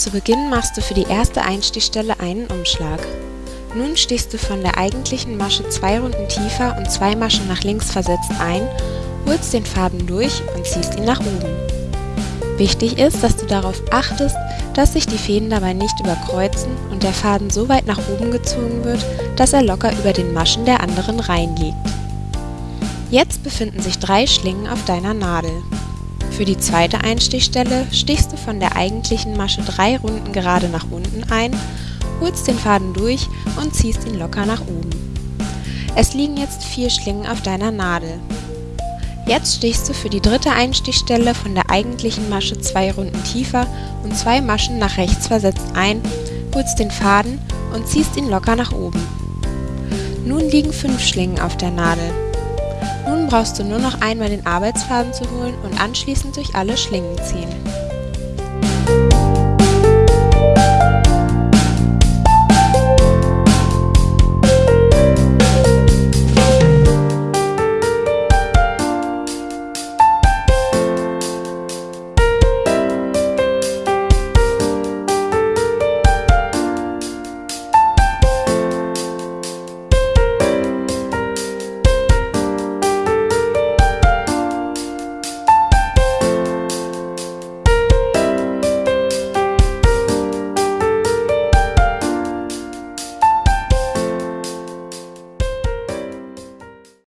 Zu Beginn machst du für die erste Einstichstelle einen Umschlag. Nun stichst du von der eigentlichen Masche zwei Runden tiefer und zwei Maschen nach links versetzt ein, holst den Faden durch und ziehst ihn nach oben. Wichtig ist, dass du darauf achtest, dass sich die Fäden dabei nicht überkreuzen und der Faden so weit nach oben gezogen wird, dass er locker über den Maschen der anderen Reihen liegt. Jetzt befinden sich drei Schlingen auf deiner Nadel. Für die zweite Einstichstelle stichst du von der eigentlichen Masche drei Runden gerade nach unten ein, holst den Faden durch und ziehst ihn locker nach oben. Es liegen jetzt vier Schlingen auf deiner Nadel. Jetzt stichst du für die dritte Einstichstelle von der eigentlichen Masche zwei Runden tiefer und zwei Maschen nach rechts versetzt ein, holst den Faden und ziehst ihn locker nach oben. Nun liegen fünf Schlingen auf der Nadel. Brauchst du nur noch einmal den Arbeitsfaden zu holen und anschließend durch alle Schlingen ziehen.